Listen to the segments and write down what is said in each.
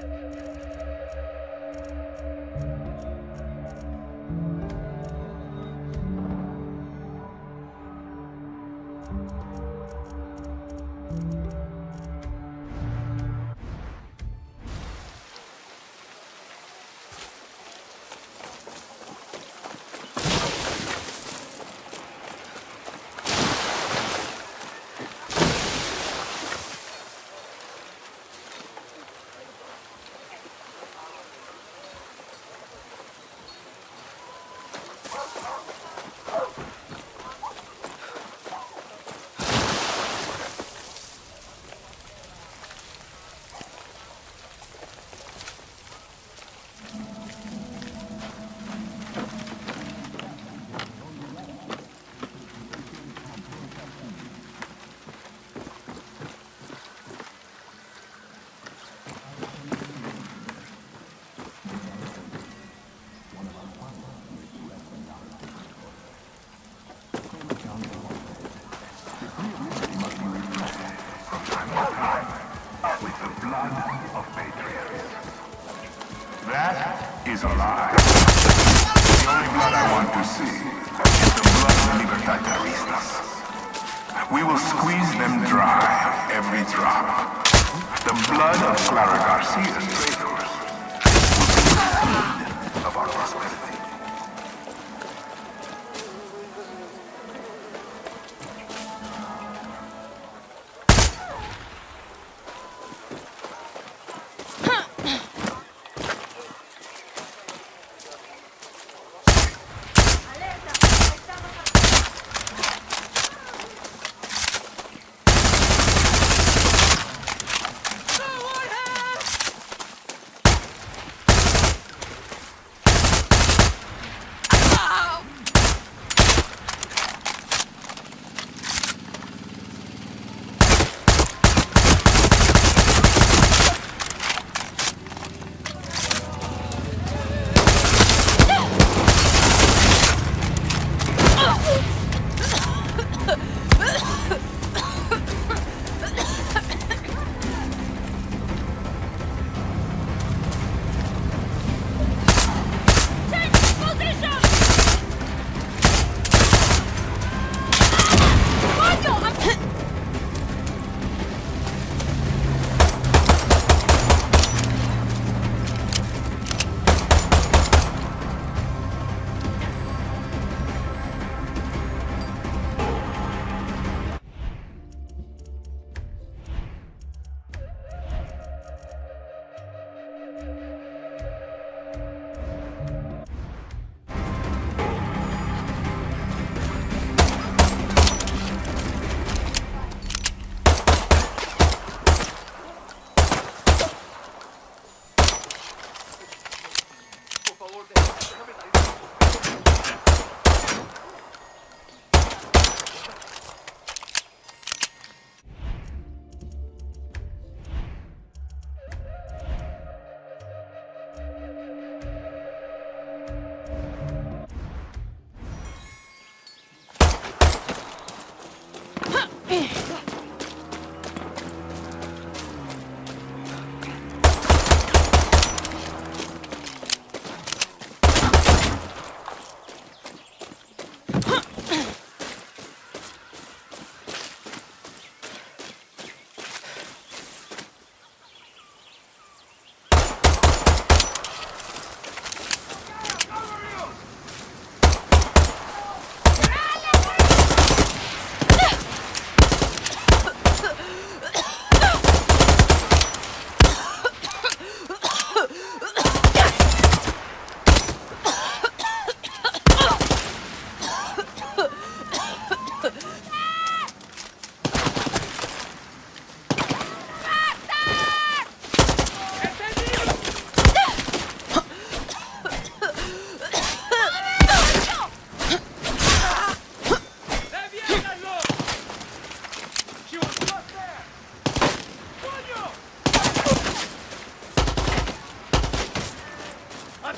Thank you. He's alive. The only blood I want to see is the blood of Libertad Terroristas. We will squeeze them dry, every drop. The blood of Clara Garcia's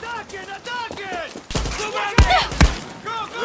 Attack it! Attack it! Go, go!